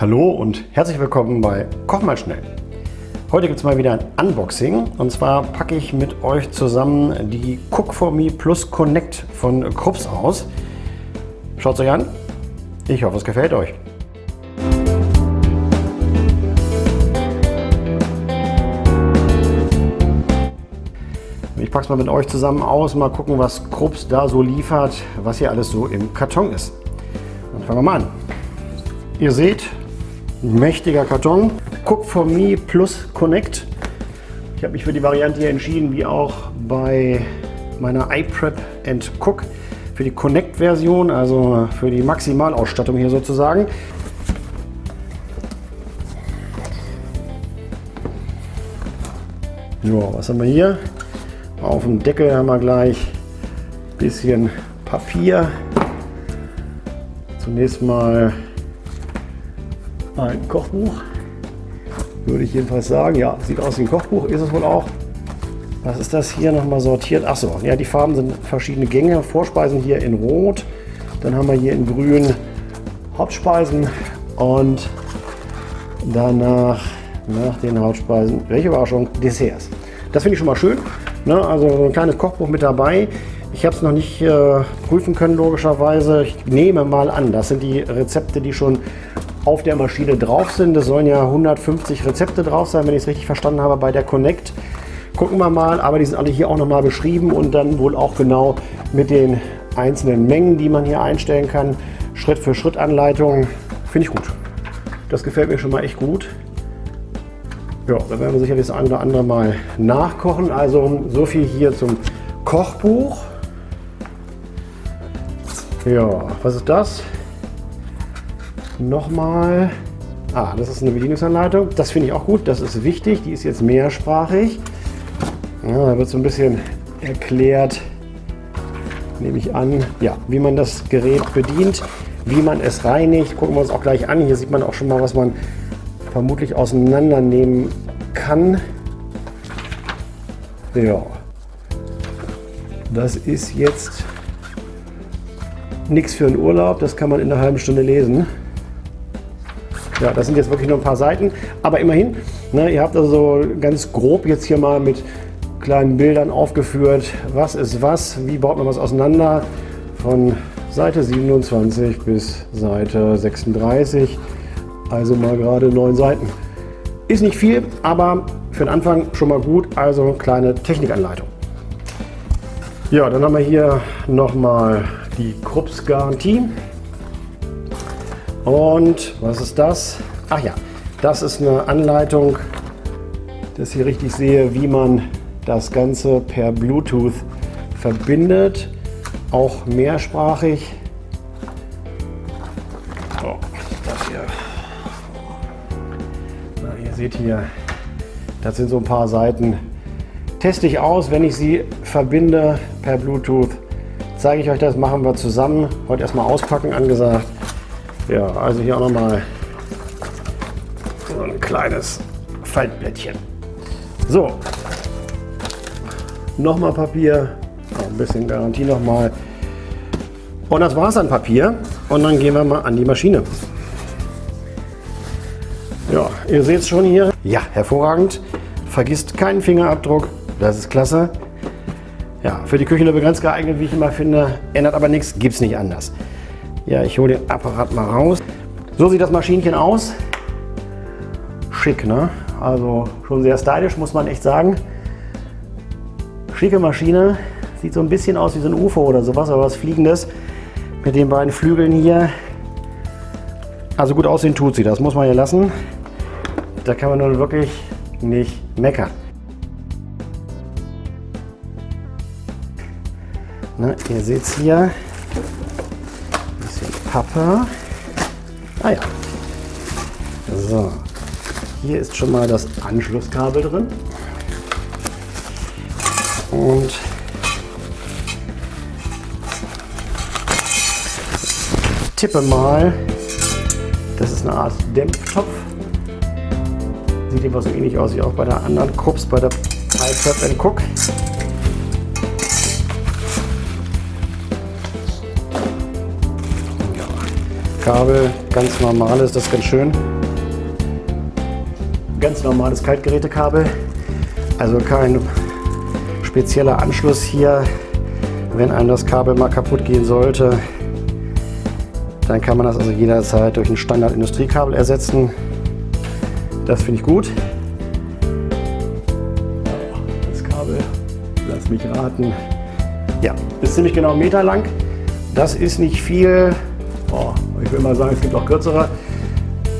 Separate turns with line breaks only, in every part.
Hallo und herzlich willkommen bei Koch mal schnell. Heute gibt es mal wieder ein Unboxing und zwar packe ich mit euch zusammen die Cook for Me Plus Connect von Krups aus. Schaut es euch an. Ich hoffe, es gefällt euch. Ich packe es mal mit euch zusammen aus, mal gucken, was Krups da so liefert, was hier alles so im Karton ist. Dann fangen wir mal an. Ihr seht, mächtiger Karton. Cook for Me Plus Connect. Ich habe mich für die Variante hier entschieden, wie auch bei meiner iPrep and Cook. Für die Connect-Version, also für die Maximalausstattung hier sozusagen. So, was haben wir hier? Auf dem Deckel haben wir gleich ein bisschen Papier. Zunächst mal ein Kochbuch. Würde ich jedenfalls sagen. Ja, sieht aus wie ein Kochbuch, ist es wohl auch. Was ist das hier nochmal sortiert? Achso, ja, die Farben sind verschiedene Gänge. Vorspeisen hier in Rot. Dann haben wir hier in Grün Hauptspeisen und danach nach den Hauptspeisen, welche Überraschung, Desserts. Das finde ich schon mal schön. Ne? Also ein kleines Kochbuch mit dabei. Ich habe es noch nicht äh, prüfen können, logischerweise. Ich nehme mal an, das sind die Rezepte, die schon auf der Maschine drauf sind. Es sollen ja 150 Rezepte drauf sein, wenn ich es richtig verstanden habe, bei der Connect. Gucken wir mal, aber die sind alle hier auch nochmal beschrieben und dann wohl auch genau mit den einzelnen Mengen, die man hier einstellen kann. Schritt für Schritt Anleitung. Finde ich gut. Das gefällt mir schon mal echt gut. Ja, da werden wir sicherlich das eine oder andere mal nachkochen. Also so viel hier zum Kochbuch. Ja, was ist das? Nochmal. Ah, das ist eine Bedienungsanleitung. Das finde ich auch gut. Das ist wichtig. Die ist jetzt mehrsprachig. Ja, da wird so ein bisschen erklärt, nehme ich an, ja, wie man das Gerät bedient, wie man es reinigt. Gucken wir uns auch gleich an. Hier sieht man auch schon mal, was man vermutlich auseinandernehmen kann. Ja, das ist jetzt nichts für einen Urlaub. Das kann man in einer halben Stunde lesen. Ja, das sind jetzt wirklich nur ein paar Seiten, aber immerhin, ne, ihr habt also ganz grob jetzt hier mal mit kleinen Bildern aufgeführt, was ist was, wie baut man was auseinander, von Seite 27 bis Seite 36, also mal gerade neun Seiten. Ist nicht viel, aber für den Anfang schon mal gut, also kleine Technikanleitung. Ja, dann haben wir hier nochmal die Krups Garantie. Und was ist das? Ach ja, das ist eine Anleitung, dass ich richtig sehe, wie man das Ganze per Bluetooth verbindet. Auch mehrsprachig. Oh, das hier. Na, ihr seht hier, das sind so ein paar Seiten. Teste ich aus, wenn ich sie verbinde per Bluetooth. Zeige ich euch das, machen wir zusammen. Heute erstmal auspacken angesagt. Ja, also hier auch nochmal so ein kleines Faltblättchen. So, nochmal Papier, ein bisschen Garantie nochmal. Und das war es an Papier. Und dann gehen wir mal an die Maschine. Ja, ihr seht es schon hier. Ja, hervorragend. Vergisst keinen Fingerabdruck. Das ist klasse. Ja, für die Küche nur begrenzt geeignet, wie ich immer finde. Ändert aber nichts, gibt es nicht anders. Ja, ich hole den Apparat mal raus. So sieht das Maschinchen aus. Schick, ne? Also schon sehr stylisch, muss man echt sagen. Schicke Maschine. Sieht so ein bisschen aus wie so ein UFO oder sowas, aber was Fliegendes. Mit den beiden Flügeln hier. Also gut aussehen tut sie, das muss man ja lassen. Da kann man nun wirklich nicht meckern. Na, ihr seht es hier. Pappe. Ah ja. So. Hier ist schon mal das Anschlusskabel drin. Und tippe mal. Das ist eine Art Dämpftopf. Sieht etwas so ähnlich aus wie auch bei der anderen Krups, bei der iPrep Cook. Kabel Ganz normales, das ist ganz schön. Ganz normales Kaltgerätekabel. Also kein spezieller Anschluss hier. Wenn einem das Kabel mal kaputt gehen sollte, dann kann man das also jederzeit durch ein Standard-Industriekabel ersetzen. Das finde ich gut. Das Kabel, lass mich raten. Ja, ist ziemlich genau einen Meter lang. Das ist nicht viel. Ich will mal sagen, es gibt auch kürzere.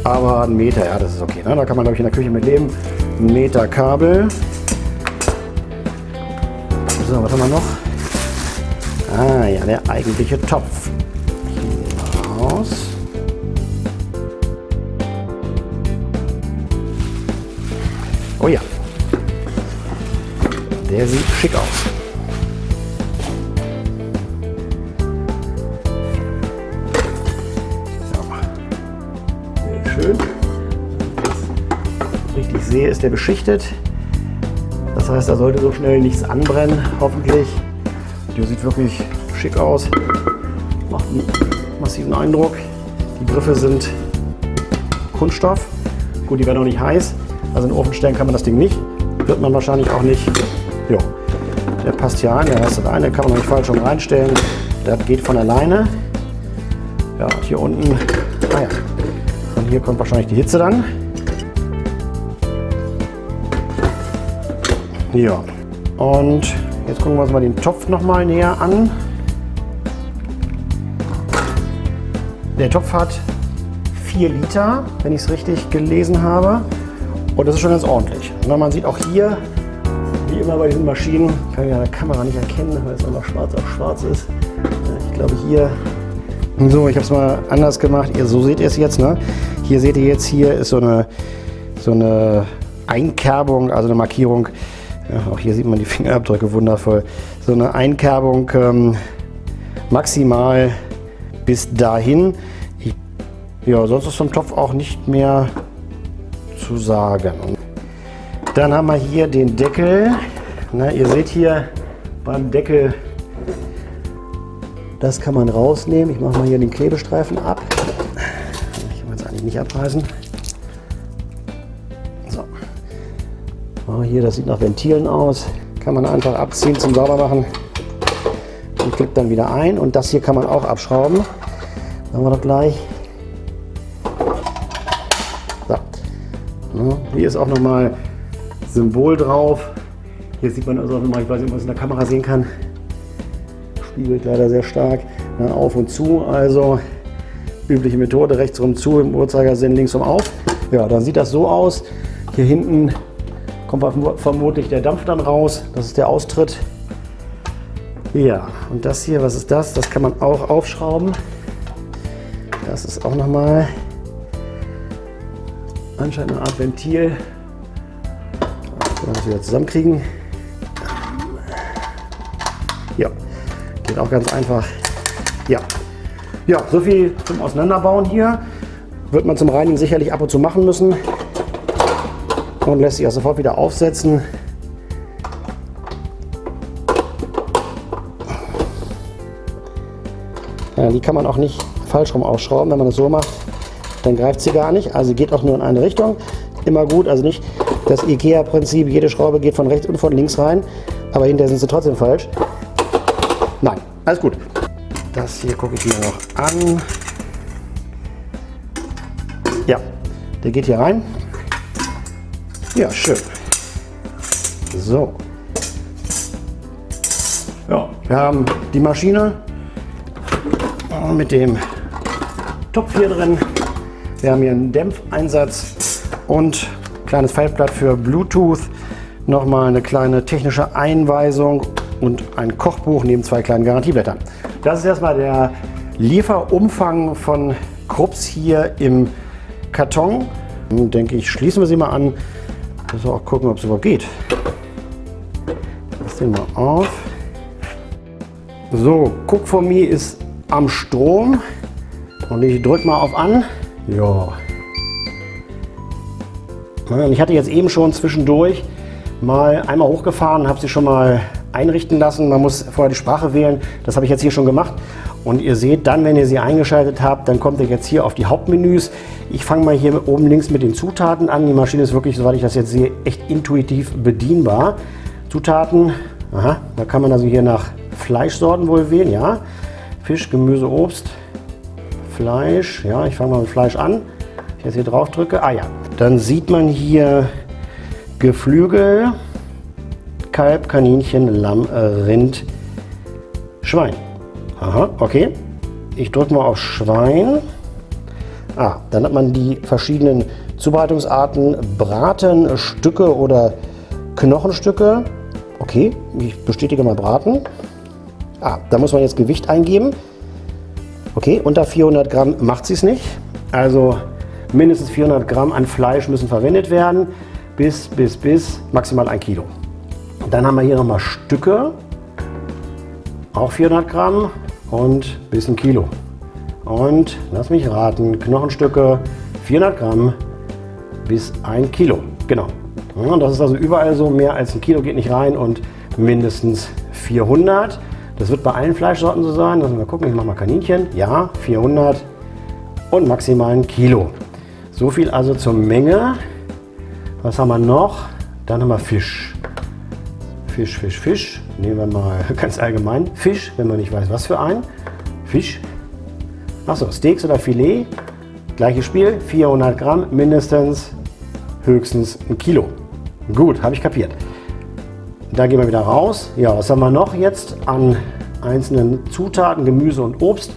Aber ein Meter, ja, das ist okay. Ne? Da kann man, glaube ich, in der Küche mit leben. Ein Meter Kabel. So, was haben wir noch? Ah ja, der eigentliche Topf. Hier raus. Oh ja. Der sieht schick aus. Sehe, ist der beschichtet. Das heißt, da sollte so schnell nichts anbrennen, hoffentlich. Der sieht wirklich schick aus. Macht einen massiven Eindruck. Die Griffe sind Kunststoff. Gut, die werden auch nicht heiß. Also in den Ofen stellen kann man das Ding nicht. Wird man wahrscheinlich auch nicht. Jo. Der passt hier rein, der heißt rein, den kann man nicht falsch rum reinstellen. Der geht von alleine. Ja, hier unten, ah ja, von hier kommt wahrscheinlich die Hitze dann. Ja, und jetzt gucken wir uns mal den Topf noch mal näher an. Der Topf hat 4 Liter, wenn ich es richtig gelesen habe. Und das ist schon ganz ordentlich. Na, man sieht auch hier, wie immer bei diesen Maschinen, kann ich an der Kamera nicht erkennen, weil es einfach schwarz auf schwarz ist. Ich glaube hier, so, ich habe es mal anders gemacht. Ihr, so seht ihr es jetzt. Ne? Hier seht ihr jetzt, hier ist so eine, so eine Einkerbung, also eine Markierung. Ja, auch hier sieht man die Fingerabdrücke wundervoll. So eine Einkerbung ähm, maximal bis dahin. Ich, ja, sonst ist vom Topf auch nicht mehr zu sagen. Dann haben wir hier den Deckel. Na, ihr seht hier beim Deckel, das kann man rausnehmen. Ich mache mal hier den Klebestreifen ab. Ich will es eigentlich nicht abreißen. Oh, hier, das sieht nach Ventilen aus. Kann man einfach abziehen zum Saubermachen und klippt dann wieder ein. Und das hier kann man auch abschrauben. Machen wir doch gleich. Hier ist auch nochmal Symbol drauf. Hier sieht man also auch nochmal, ich weiß nicht, ob man es in der Kamera sehen kann, spiegelt leider sehr stark, Na, auf und zu. Also übliche Methode, rechts rum zu, im Uhrzeigersinn links rum auf. Ja, dann sieht das so aus. Hier hinten kommt vermutlich der Dampf dann raus. Das ist der Austritt. Ja, und das hier, was ist das? Das kann man auch aufschrauben. Das ist auch nochmal anscheinend eine Art Ventil. Das wieder zusammenkriegen. Ja, geht auch ganz einfach. Ja, ja, so viel zum Auseinanderbauen hier. Wird man zum Reinigen sicherlich ab und zu machen müssen. Und lässt sich auch sofort wieder aufsetzen. Ja, die kann man auch nicht falsch rum ausschrauben, wenn man das so macht dann greift sie gar nicht. Also geht auch nur in eine Richtung. Immer gut, also nicht das IKEA-Prinzip, jede Schraube geht von rechts und von links rein, aber hinterher sind sie trotzdem falsch. Nein, alles gut. Das hier gucke ich mir noch an. Ja, der geht hier rein. Ja, schön. So. Ja, wir haben die Maschine mit dem Topf hier drin. Wir haben hier einen Dämpfeinsatz und ein kleines Faltblatt für Bluetooth. Nochmal eine kleine technische Einweisung und ein Kochbuch neben zwei kleinen Garantieblättern. Das ist erstmal der Lieferumfang von Krups hier im Karton. Nun denke ich, schließen wir sie mal an. Müssen wir auch gucken, ob es überhaupt geht. Lass den mal auf. So, Cook for Me ist am Strom. Und ich drücke mal auf an. Ja. Und ich hatte jetzt eben schon zwischendurch mal einmal hochgefahren, habe sie schon mal einrichten lassen. Man muss vorher die Sprache wählen. Das habe ich jetzt hier schon gemacht. Und ihr seht dann, wenn ihr sie eingeschaltet habt, dann kommt ihr jetzt hier auf die Hauptmenüs. Ich fange mal hier oben links mit den Zutaten an. Die Maschine ist wirklich, soweit ich das jetzt sehe, echt intuitiv bedienbar. Zutaten, aha, da kann man also hier nach Fleischsorten wohl wählen, ja. Fisch, Gemüse, Obst, Fleisch, ja, ich fange mal mit Fleisch an. Ich jetzt hier drauf drücke, ah ja, dann sieht man hier Geflügel, Kalb, Kaninchen, Lamm, Rind, Schwein. Aha, okay. Ich drücke mal auf Schwein. Ah, dann hat man die verschiedenen Zubereitungsarten, Braten, Stücke oder Knochenstücke. Okay, ich bestätige mal Braten. Ah, da muss man jetzt Gewicht eingeben. Okay, unter 400 Gramm macht sie es nicht. Also mindestens 400 Gramm an Fleisch müssen verwendet werden. Bis, bis, bis maximal ein Kilo. Dann haben wir hier nochmal Stücke. Auch 400 Gramm und bis ein Kilo. Und lass mich raten, Knochenstücke 400 Gramm bis ein Kilo. Genau. Ja, das ist also überall so, mehr als ein Kilo geht nicht rein und mindestens 400. Das wird bei allen Fleischsorten so sein. Lassen wir gucken, ich mache mal Kaninchen. Ja, 400 und maximal ein Kilo. So viel also zur Menge. Was haben wir noch? Dann haben wir Fisch. Fisch, Fisch, Fisch. Nehmen wir mal ganz allgemein Fisch, wenn man nicht weiß, was für ein. Fisch. Achso, Steaks oder Filet. Gleiches Spiel, 400 Gramm mindestens, höchstens ein Kilo. Gut, habe ich kapiert. Da gehen wir wieder raus. Ja, was haben wir noch jetzt an einzelnen Zutaten, Gemüse und Obst?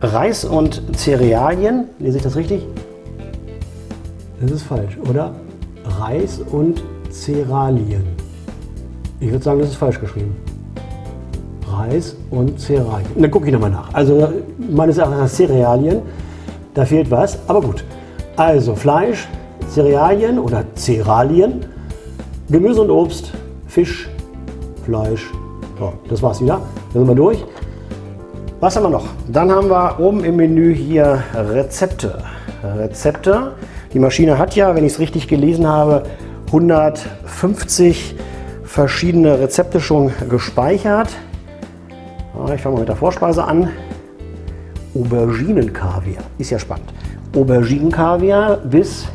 Reis und Cerealien. Lese ich das richtig?
Das ist falsch, oder? Reis und Cerealien. Ich würde sagen, das ist falsch geschrieben. Reis und Cerealien. Dann gucke ich nochmal nach. Also meines Erachtens Cerealien, da fehlt was, aber gut. Also Fleisch, Cerealien oder Cerealien, Gemüse und Obst, Fisch, Fleisch. So, das war's wieder. Dann sind wir durch.
Was haben wir noch? Dann haben wir oben im Menü hier Rezepte. Rezepte. Die Maschine hat ja, wenn ich es richtig gelesen habe, 150 verschiedene Rezepte schon gespeichert. Ich fange mal mit der Vorspeise an. Auberginenkaviar. Ist ja spannend. Auberginenkaviar bis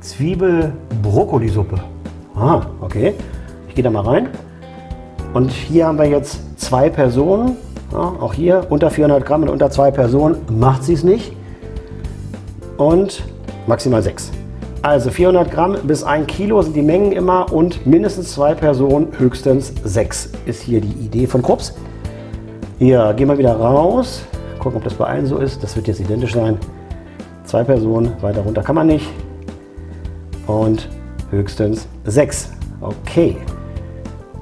Zwiebel-Brokkolisuppe. Ah, okay. Ich gehe da mal rein. Und hier haben wir jetzt zwei Personen. Ja, auch hier unter 400 Gramm und unter zwei Personen macht sie es nicht. Und maximal sechs. Also 400 Gramm bis 1 Kilo sind die Mengen immer und mindestens zwei Personen, höchstens sechs ist hier die Idee von Krups. Hier gehen wir wieder raus, gucken, ob das bei allen so ist. Das wird jetzt identisch sein. Zwei Personen, weiter runter kann man nicht. Und höchstens sechs. Okay.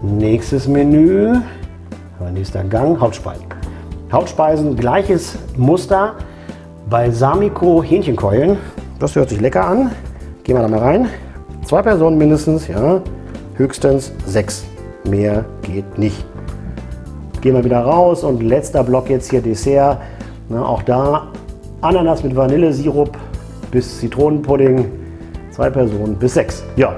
Nächstes Menü, nächster Gang, Hauptspeisen. Hauptspeisen, gleiches Muster. Balsamico Hähnchenkeulen. Das hört sich lecker an. Gehen wir da mal rein. Zwei Personen mindestens, ja. Höchstens sechs. Mehr geht nicht. Gehen wir wieder raus und letzter Block jetzt hier Dessert. Na, auch da Ananas mit Vanillesirup bis Zitronenpudding. Zwei Personen bis sechs. Ja,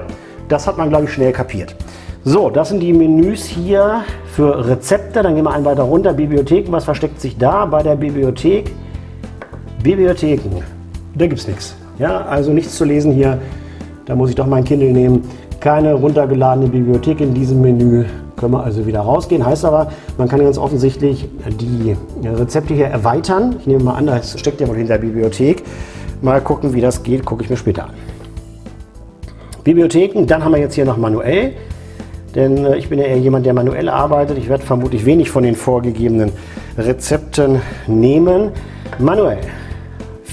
das hat man, glaube ich, schnell kapiert. So, das sind die Menüs hier für Rezepte. Dann gehen wir einen weiter runter. Bibliotheken, was versteckt sich da bei der Bibliothek? Bibliotheken, da gibt es nichts. Ja, also nichts zu lesen hier. Da muss ich doch mein Kindle nehmen. Keine runtergeladene Bibliothek in diesem Menü. Können wir also wieder rausgehen. Heißt aber, man kann ganz offensichtlich die Rezepte hier erweitern. Ich nehme mal an, das steckt ja wohl hinter der Bibliothek. Mal gucken, wie das geht, gucke ich mir später an. Bibliotheken, dann haben wir jetzt hier noch manuell. Denn äh, ich bin ja eher jemand, der manuell arbeitet. Ich werde vermutlich wenig von den vorgegebenen Rezepten nehmen. Manuell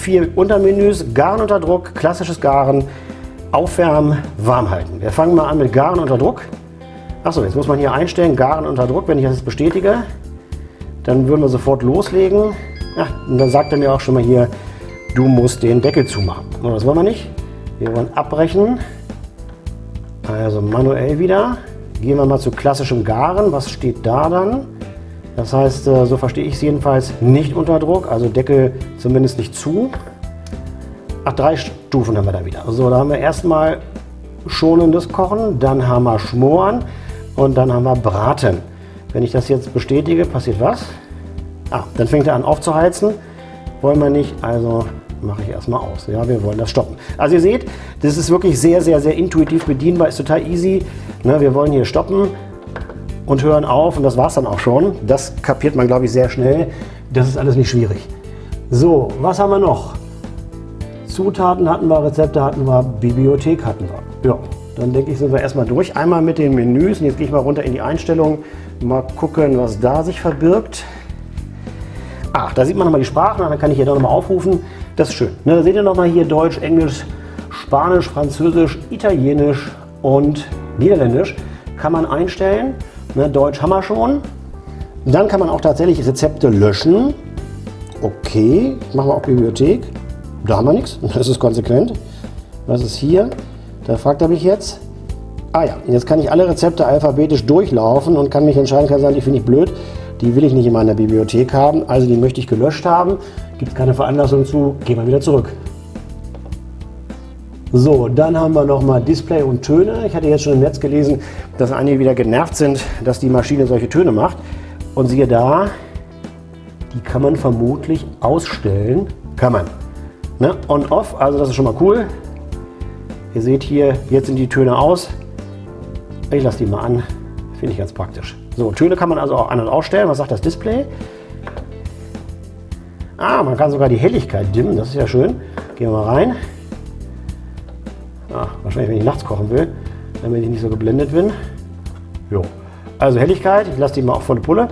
vier Untermenüs, Garen unter Druck, klassisches Garen, Aufwärmen, warm halten. Wir fangen mal an mit Garen unter Druck. Achso, jetzt muss man hier einstellen, Garen unter Druck. Wenn ich das bestätige, dann würden wir sofort loslegen. Ja, und dann sagt er mir auch schon mal hier, du musst den Deckel zumachen. Und das wollen wir nicht. Wir wollen abbrechen. Also manuell wieder. Gehen wir mal zu klassischem Garen. Was steht da dann? Das heißt, äh, so verstehe ich es jedenfalls, nicht unter Druck, also Deckel zumindest nicht zu. Ach, drei Stufen haben wir da wieder. So, da haben wir erstmal schonendes Kochen, dann haben wir Schmoren, Und dann haben wir Braten. Wenn ich das jetzt bestätige, passiert was? Ah, dann fängt er an aufzuheizen. Wollen wir nicht, also mache ich erstmal aus. Ja, wir wollen das stoppen. Also ihr seht, das ist wirklich sehr, sehr, sehr intuitiv bedienbar, ist total easy. Ne, wir wollen hier stoppen und hören auf und das war es dann auch schon. Das kapiert man, glaube ich, sehr schnell. Das ist alles nicht schwierig. So, was haben wir noch? Zutaten hatten wir, Rezepte hatten wir, Bibliothek hatten wir. Ja, dann denke ich, sind wir erstmal durch. Einmal mit den Menüs und jetzt gehe ich mal runter in die Einstellungen. Mal gucken, was da sich verbirgt. Ach, da sieht man nochmal die Sprachen, dann kann ich hier nochmal aufrufen. Das ist schön. Ne, da seht ihr nochmal hier Deutsch, Englisch, Spanisch, Französisch, Italienisch und Niederländisch. Kann man einstellen. Ne, Deutsch haben wir schon. Dann kann man auch tatsächlich Rezepte löschen. Okay, machen wir auch Bibliothek. Da haben wir nichts, das ist konsequent. Was ist hier? Da fragt er mich jetzt. Ah ja, jetzt kann ich alle Rezepte alphabetisch durchlaufen und kann mich entscheiden, kann sagen, die finde ich blöd, die will ich nicht in meiner Bibliothek haben, also die möchte ich gelöscht haben. Gibt es keine Veranlassung zu, gehen wir wieder zurück. So, dann haben wir nochmal Display und Töne. Ich hatte jetzt schon im Netz gelesen, dass einige wieder genervt sind, dass die Maschine solche Töne macht. Und siehe da, die kann man vermutlich ausstellen. Kann man. Ne? On-Off, also das ist schon mal cool. Ihr seht hier, jetzt sind die Töne aus. Ich lasse die mal an, finde ich ganz praktisch. So, Töne kann man also auch an- und ausstellen. Was sagt das Display? Ah, man kann sogar die Helligkeit dimmen, das ist ja schön. Gehen wir mal rein. Ah, wahrscheinlich, wenn ich nachts kochen will, damit ich nicht so geblendet bin. Jo. Also Helligkeit, ich lasse die mal auf volle Pulle.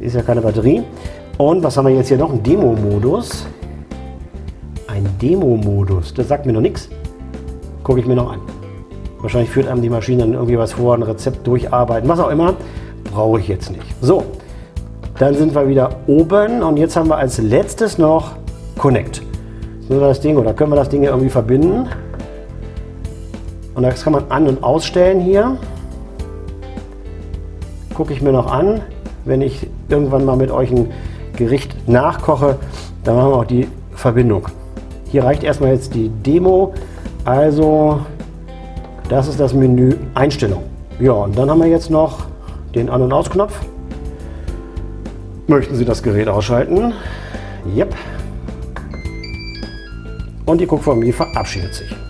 Ist ja keine Batterie. Und was haben wir jetzt hier noch? Ein Demo-Modus. Ein Demo-Modus, das sagt mir noch nichts. Gucke ich mir noch an. Wahrscheinlich führt einem die Maschine dann irgendwie was vor, ein Rezept durcharbeiten, was auch immer. Brauche ich jetzt nicht. So, dann sind wir wieder oben und jetzt haben wir als letztes noch Connect. Wir das Ding oder können wir das Ding hier irgendwie verbinden? Und das kann man an- und ausstellen hier. Gucke ich mir noch an. Wenn ich irgendwann mal mit euch ein Gericht nachkoche, dann machen wir auch die Verbindung. Hier reicht erstmal jetzt die Demo. Also das ist das Menü Einstellung. Ja, und dann haben wir jetzt noch den An- und Ausknopf. Möchten Sie das Gerät ausschalten? Yep. Und die Cookformie verabschiedet sich.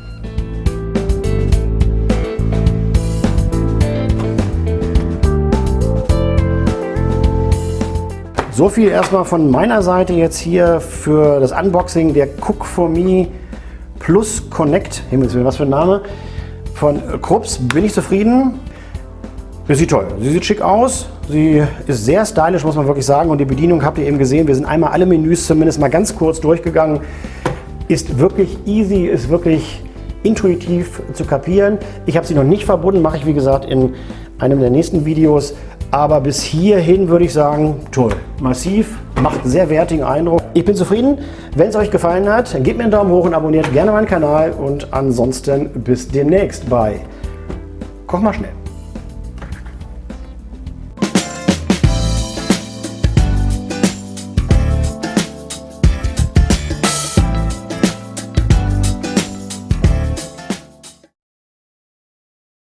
So viel erstmal von meiner Seite jetzt hier für das Unboxing der Cook for Me Plus Connect. Himmels Willen, was für ein Name. Von Krups bin ich zufrieden. Sie sieht toll. Sie sieht schick aus. Sie ist sehr stylisch, muss man wirklich sagen. Und die Bedienung habt ihr eben gesehen. Wir sind einmal alle Menüs zumindest mal ganz kurz durchgegangen. Ist wirklich easy, ist wirklich intuitiv zu kapieren. Ich habe sie noch nicht verbunden, mache ich wie gesagt in einem der nächsten Videos. Aber bis hierhin würde ich sagen, toll, massiv, macht einen sehr wertigen Eindruck. Ich bin zufrieden. Wenn es euch gefallen hat, gebt mir einen Daumen hoch und abonniert gerne meinen Kanal. Und ansonsten bis demnächst bei Koch mal schnell.